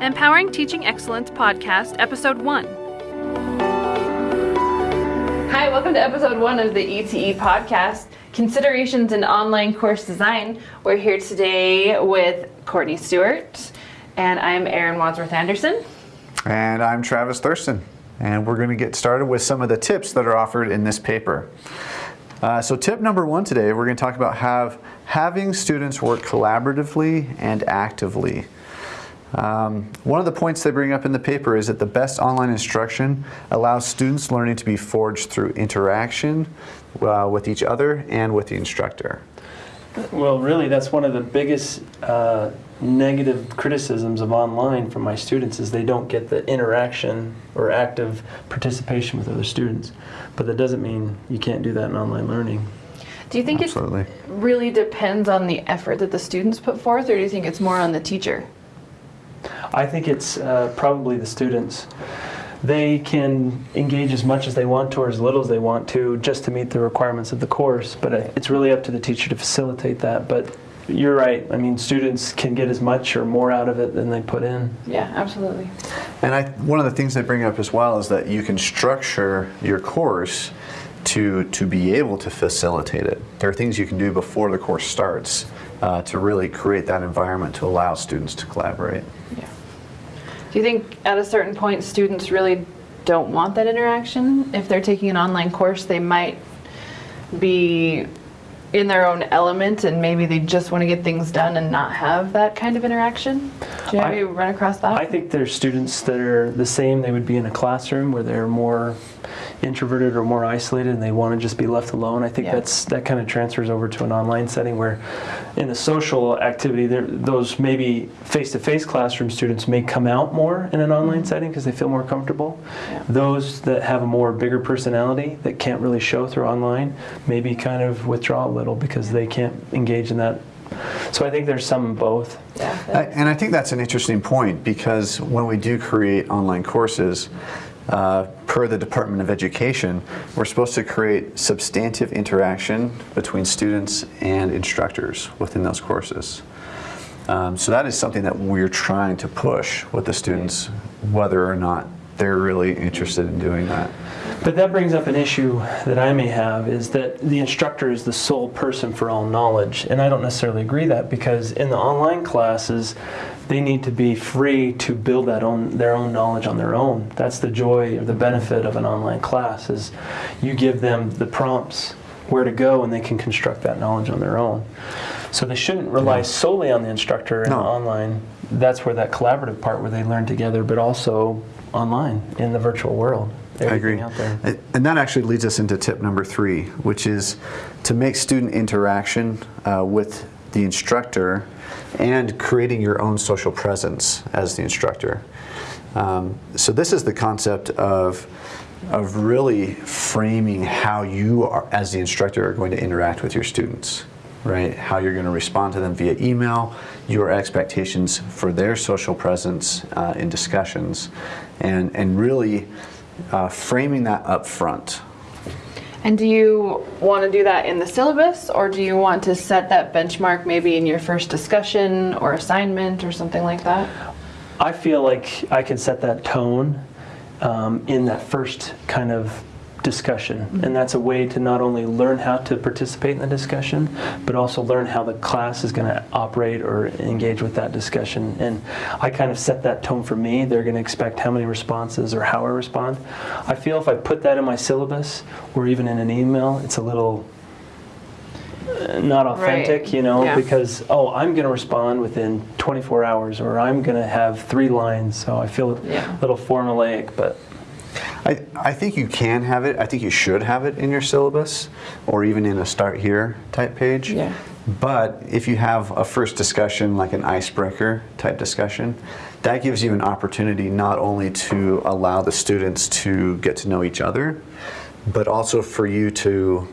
Empowering Teaching Excellence Podcast, Episode 1. Hi, welcome to episode one of the ETE podcast, Considerations in Online Course Design. We're here today with Courtney Stewart, and I'm Erin Wadsworth Anderson. And I'm Travis Thurston, and we're going to get started with some of the tips that are offered in this paper. Uh, so tip number one today, we're going to talk about have, having students work collaboratively and actively. Um, one of the points they bring up in the paper is that the best online instruction allows students learning to be forged through interaction uh, with each other and with the instructor. Well, really, that's one of the biggest uh, negative criticisms of online from my students is they don't get the interaction or active participation with other students. But that doesn't mean you can't do that in online learning. Do you think it really depends on the effort that the students put forth, or do you think it's more on the teacher? I think it's uh, probably the students. They can engage as much as they want to or as little as they want to just to meet the requirements of the course, but it's really up to the teacher to facilitate that. But you're right. I mean, students can get as much or more out of it than they put in. Yeah, absolutely. And I, one of the things they bring up as well is that you can structure your course to, to be able to facilitate it. There are things you can do before the course starts uh, to really create that environment to allow students to collaborate. Yeah. Do you think at a certain point students really don't want that interaction? If they're taking an online course, they might be in their own element and maybe they just want to get things done and not have that kind of interaction? Do you I- ever run across that? I think there's students that are the same. They would be in a classroom where they're more introverted or more isolated and they want to just be left alone. I think Yeah. that's that kind of transfers over to an online setting where in a social activity those maybe face-to-face classroom students may come out more in an online mm-hmm. setting because they feel more comfortable. Yeah. Those that have a more bigger personality that can't really show through online maybe kind of withdraw a little because they can't engage in that. So I think there's some both. yeah, I- And I think that's an interesting point because when we do create online courses, uh, per the Department of Education, we're supposed to create substantive interaction between students and instructors within those courses. Um, so that is something that we're trying to push with the students, whether or not they're really interested in doing that. But that brings up an issue that I may have is that the instructor is the sole person for all knowledge. And I don't necessarily agree that because in the online classes, they need to be free to build that own their own knowledge on their own. That's the joy or the benefit of an online class is you give them the prompts where to go and they can construct that knowledge on their own. So they shouldn't rely solely on the instructor in No. online. That's where that collaborative part where they learn together, but also online in the virtual world. I agree. out there. And that actually leads us into tip number three, which is to make student interaction uh, with the instructor and creating your own social presence as the instructor. Um, so this is the concept of of really framing how you are, as the instructor, are going to interact with your students, right? How you're going to respond to them via email, your expectations for their social presence uh, in discussions, and and really uh, framing that up front. And do you want to do that in the syllabus or do you want to set that benchmark maybe in your first discussion or assignment or something like that? I feel like I can set that tone um, in that first kind of discussion. And that's a way to not only learn how to participate in the discussion, but also learn how the class is going to operate or engage with that discussion. And I kind of set that tone for me. They're going to expect how many responses or how I respond. I feel if I put that in my syllabus or even in an email, it's a little uh, not authentic, Right. you know, Yeah. because oh, I'm going to respond within 24 hours, or I'm going to have three lines. So I feel Yeah. a little formulaic, but I, I think you can have it. I think you should have it in your syllabus or even in a start here type page. Yeah. But if you have a first discussion, like an icebreaker type discussion, that gives you an opportunity not only to allow the students to get to know each other, but also for you to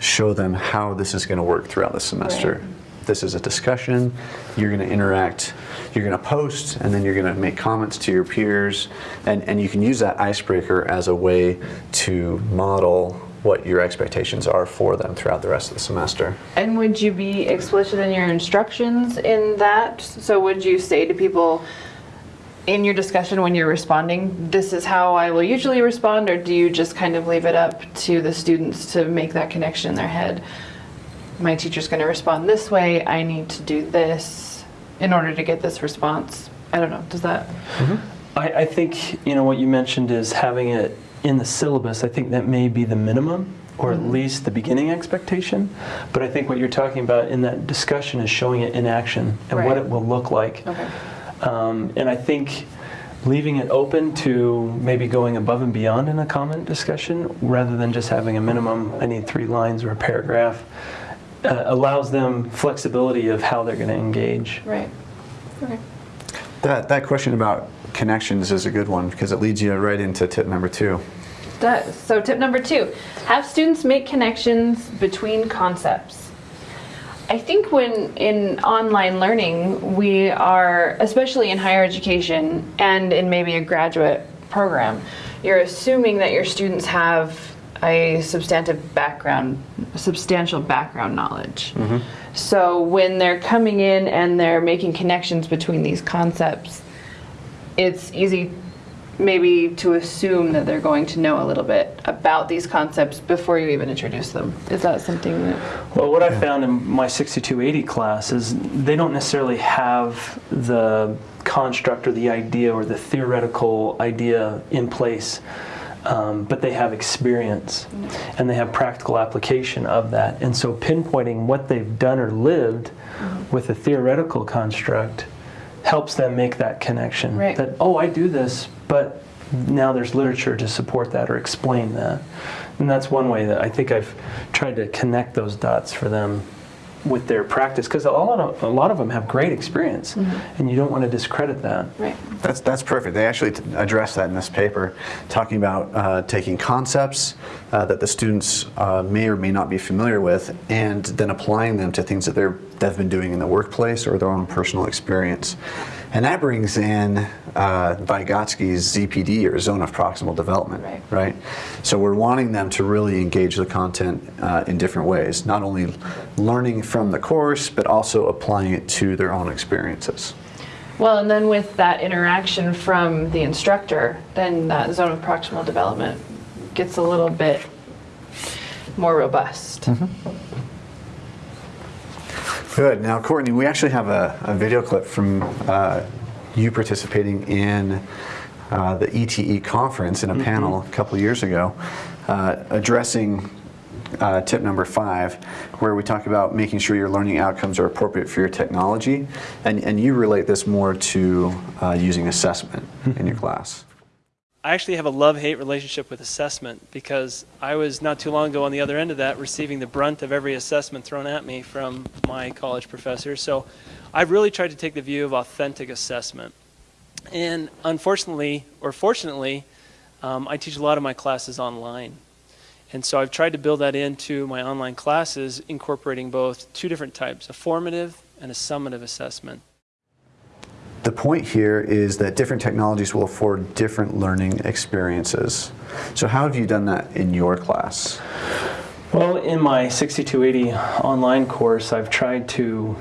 show them how this is going to work throughout the semester. Right. This is a discussion. You're going to interact. You're going to post, and then you're going to make comments to your peers, and, and you can use that icebreaker as a way to model what your expectations are for them throughout the rest of the semester. And would you be explicit in your instructions in that? So would you say to people, in your discussion when you're responding, this is how I will usually respond, or do you just kind of leave it up to the students to make that connection in their head? My teacher's going to respond this way. I need to do this in order to get this response. I don't know. Does that? I, I think you know what you mentioned is having it in the syllabus. I think that may be the minimum, or at least the beginning expectation. But I think what you're talking about in that discussion is showing it in action and what it will look like. Okay. Um, and I think leaving it open to maybe going above and beyond in a comment discussion rather than just having a minimum, I need three lines or a paragraph, uh, allows them flexibility of how they're going to engage. Right. Okay. That, that question about connections is a good one because it leads you right into tip number two. Does. So tip number two, have students make connections between concepts. I think when in online learning, we are, especially in higher education and in maybe a graduate program, you're assuming that your students have a substantive background, substantial background knowledge. Mm-hmm. So when they're coming in and they're making connections between these concepts, it's easy maybe to assume that they're going to know a little bit about these concepts before you even introduce them. Is that something that Well, what I found in my 6280 class is they don't necessarily have the construct or the idea or the theoretical idea in place, um, but they have experience and they have practical application of that. And so pinpointing what they've done or lived with a theoretical construct helps them make that connection. Right. That, oh, I do this, but now there's literature to support that or explain that. And that's one way that I think I've tried to connect those dots for them with their practice because a lot of a lot of them have great experience, and you don't want to discredit that. right? That's, that's perfect. They actually t- address that in this paper, talking about uh, taking concepts uh, that the students uh, may or may not be familiar with, and then applying them to things that they're, they've been doing in the workplace or their own personal experience. And that brings in uh, Vygotsky's ZPD or zone of proximal development, Right. right? So we're wanting them to really engage the content uh, in different ways, not only learning from the course, but also applying it to their own experiences. Well, and then with that interaction from the instructor, then that zone of proximal development gets a little bit more robust. Good. Now, Courtney, we actually have a, a video clip from uh, you participating in uh, the ETE conference in a panel a couple years ago, uh, addressing uh, tip number five, where we talk about making sure your learning outcomes are appropriate for your technology, and, and you relate this more to uh, using assessment in your class. I actually have a love hate relationship with assessment because I was not too long ago on the other end of that, receiving the brunt of every assessment thrown at me from my college professors. So I've really tried to take the view of authentic assessment. And unfortunately, or fortunately, um, I teach a lot of my classes online. And so I've tried to build that into my online classes, incorporating both two different types a formative and a summative assessment. The point here is that different technologies will afford different learning experiences. So, how have you done that in your class? Well, in my 6280 online course, I've tried to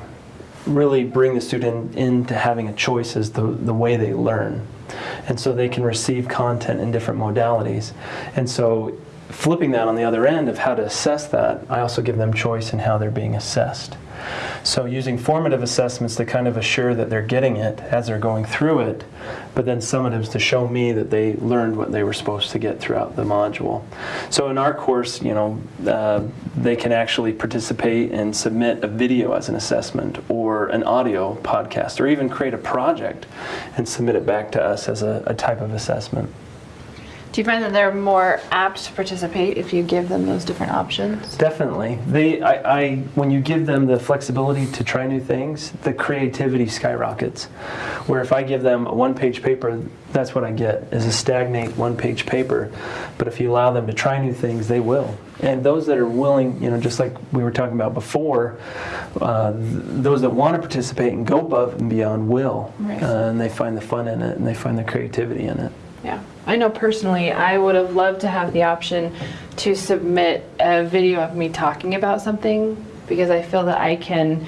really bring the student into having a choice as the, the way they learn. And so they can receive content in different modalities. And so flipping that on the other end of how to assess that, I also give them choice in how they're being assessed. So using formative assessments to kind of assure that they're getting it as they're going through it, but then summatives to show me that they learned what they were supposed to get throughout the module. So in our course, you know, uh, they can actually participate and submit a video as an assessment or an audio podcast or even create a project and submit it back to us as a, a type of assessment. Do you find that they're more apt to participate if you give them those different options? Definitely. They, I, I, when you give them the flexibility to try new things, the creativity skyrockets. Where if I give them a one-page paper, that's what I get is a stagnate one-page paper. But if you allow them to try new things, they will. And those that are willing, you know, just like we were talking about before, uh, th- those that want to participate and go above and beyond will, Right. uh, and they find the fun in it and they find the creativity in it. Yeah. I know personally, I would have loved to have the option to submit a video of me talking about something because I feel that I can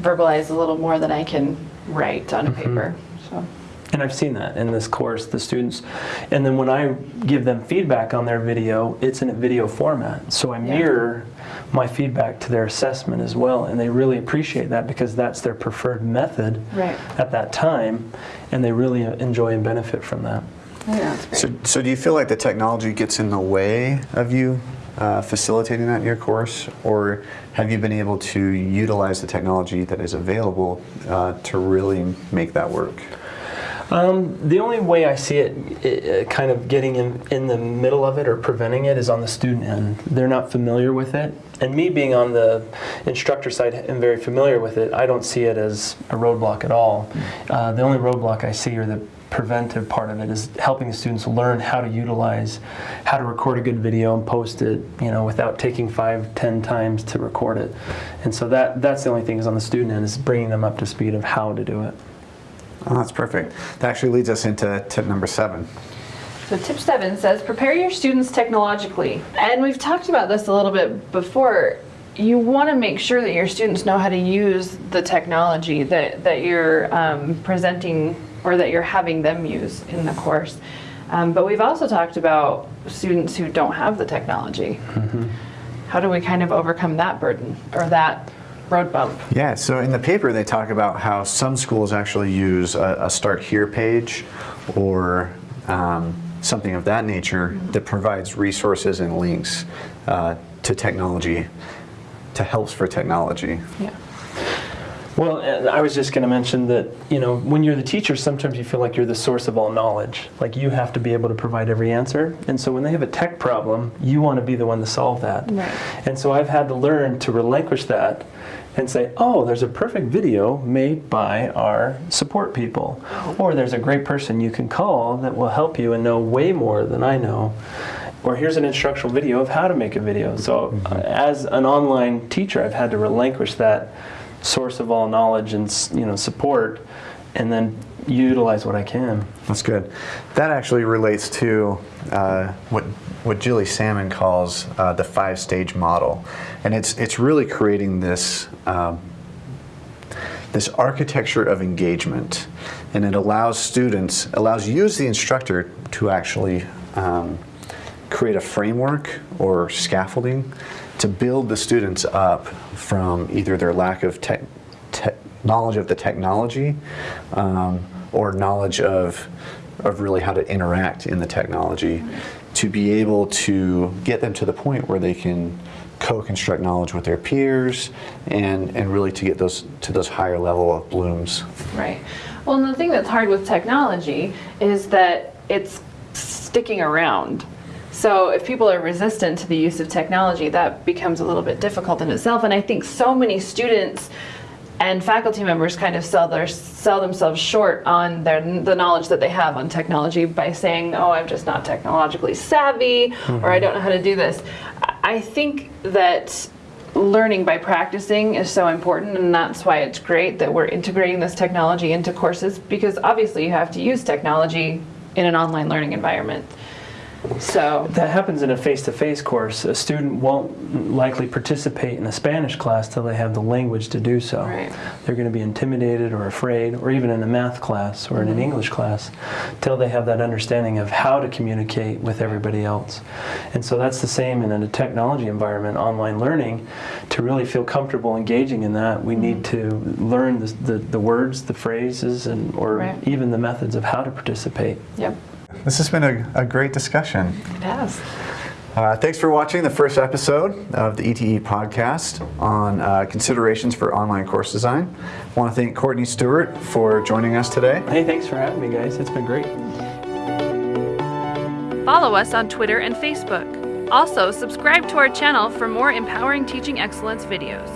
verbalize a little more than I can write on a mm-hmm. paper. So, And I've seen that in this course, the students. And then when I give them feedback on their video, it's in a video format. So I Yeah. mirror my feedback to their assessment as well. And they really appreciate that because that's their preferred method Right. at that time. And they really enjoy and benefit from that. I think that's great. So, so do you feel like the technology gets in the way of you uh, facilitating that in your course, or have you been able to utilize the technology that is available uh, to really make that work? Um, the only way I see it uh, kind of getting in, in the middle of it or preventing it is on the student end. They're not familiar with it. And me being on the instructor side and very familiar with it, I don't see it as a roadblock at all. Uh, the only roadblock I see are the preventive part of it is helping the students learn how to utilize, how to record a good video and post it, you know, without taking five, ten times to record it. And so that, that's the only thing is on the student end is bringing them up to speed of how to do it. Oh, that's perfect. That actually leads us into tip number seven. So tip seven says prepare your students technologically. And we've talked about this a little bit before. You want to make sure that your students know how to use the technology that, that you're um, presenting or that you're having them use in the course. Um, but we've also talked about students who don't have the technology. How do we kind of overcome that burden or that road bump? Yeah, so in the paper they talk about how some schools actually use a, a start here page or um, something of that nature that provides resources and links uh, to technology, to helps for technology. Yeah. Well, I was just going to mention that, you know, when you're the teacher, sometimes you feel like you're the source of all knowledge. Like you have to be able to provide every answer. And so when they have a tech problem, you want to be the one to solve that. Right. And so I've had to learn to relinquish that and say, oh, there's a perfect video made by our support people. Or there's a great person you can call that will help you and know way more than I know. Or here's an instructional video of how to make a video. So, uh, as an online teacher, I've had to relinquish that source of all knowledge and you know support, and then utilize what I can. That's good. That actually relates to uh, what what Gilly Salmon calls uh, the five stage model, and it's it's really creating this. Um, this architecture of engagement, and it allows students, allows you as the instructor to actually um, create a framework or scaffolding to build the students up from either their lack of tech, knowledge of the technology um, or knowledge of, of really how to interact in the technology to be able to get them to the point where they can co-construct knowledge with their peers and, and really to get those to those higher level of blooms. Right. Well, and the thing that's hard with technology is that it's sticking around. So if people are resistant to the use of technology, that becomes a little bit difficult in itself. And I think so many students and faculty members kind of sell their sell themselves short on their the knowledge that they have on technology by saying, "Oh, I'm just not technologically savvy," or "I don't know how to do this." I I think that learning by practicing is so important and that's why it's great that we're integrating this technology into courses because obviously you have to use technology in an online learning environment so That happens in a face-to-face course. A student won't likely participate in a Spanish class till they have the language to do so. Right. They're going to be intimidated or afraid, or even in a math class or in an mm-hmm. English class, till they have that understanding of how to communicate with everybody else. And so that's the same in a technology environment, online learning. To really feel comfortable engaging in that, we need mm-hmm. to learn the, the, the words, the phrases, and or Right. even the methods of how to participate. yep This has been a, a great discussion. it has Uh, thanks for watching the first episode of the ETE podcast on uh, considerations for online course design. I want to thank Courtney Stewart for joining us today. Hey, thanks for having me, guys. It's been great. Follow us on Twitter and Facebook. Also, subscribe to our channel for more empowering teaching excellence videos.